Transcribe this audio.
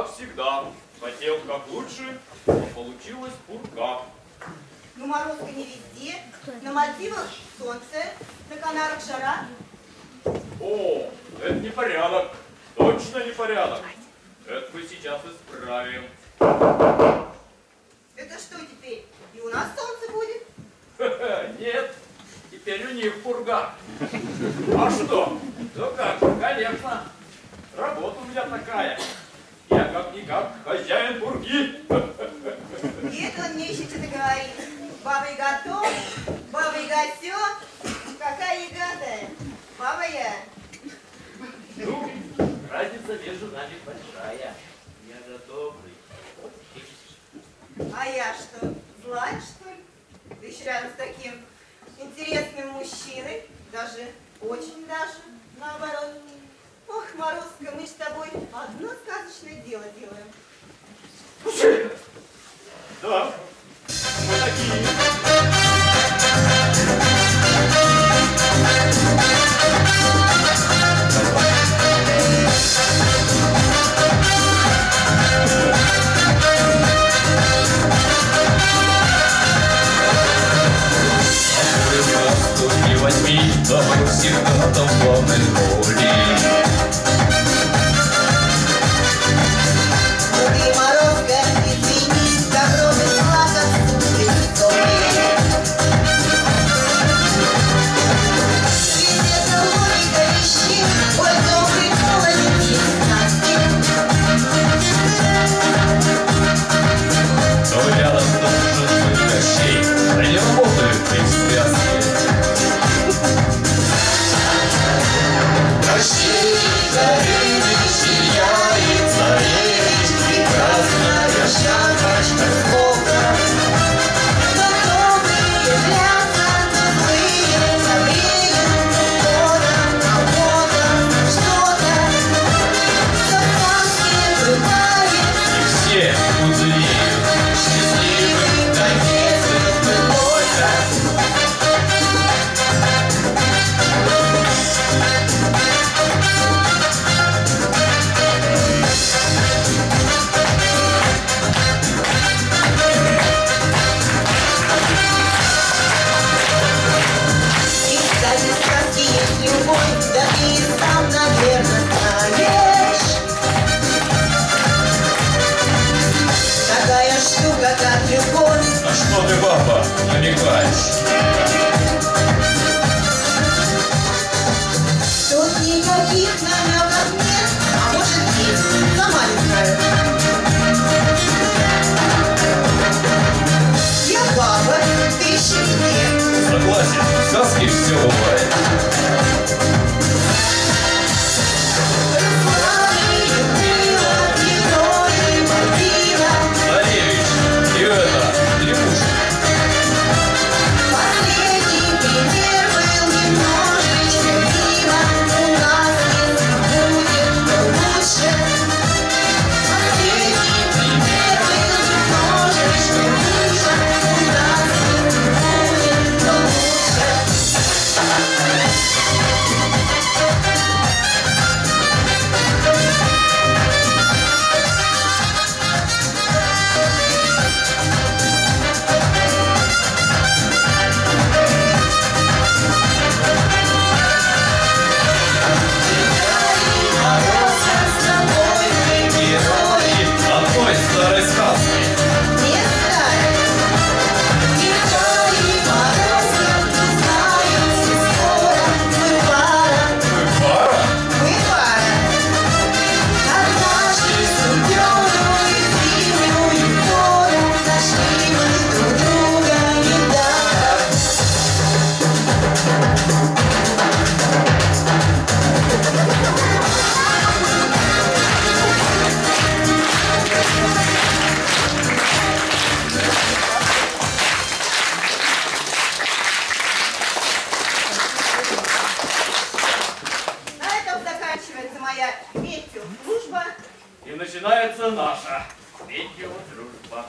как всегда. Хотел как лучше, но получилось пурга. Ну, морозка не везде. На Мальдивах солнце, на Канарах жара. О, это не порядок. Точно не порядок. Это мы сейчас исправим. Это что теперь? И у нас солнце будет? Нет, теперь у них пурга. А что? Ну как, конечно. Работа у меня такая. Как-никак хозяин пурги. И это он мне еще что-то говорит. Баба Яга то, Баба Яга сё. Какая ягодая? Баба я. Ну, разница между нами большая. Я же добрый. А я что, злая, что ли? Да еще рядом с таким интересным мужчиной. Даже, очень даже, наоборот. Ох, Морозка, мы с тобой одно сказочное дело делаем. Say начинается наша видеодружба.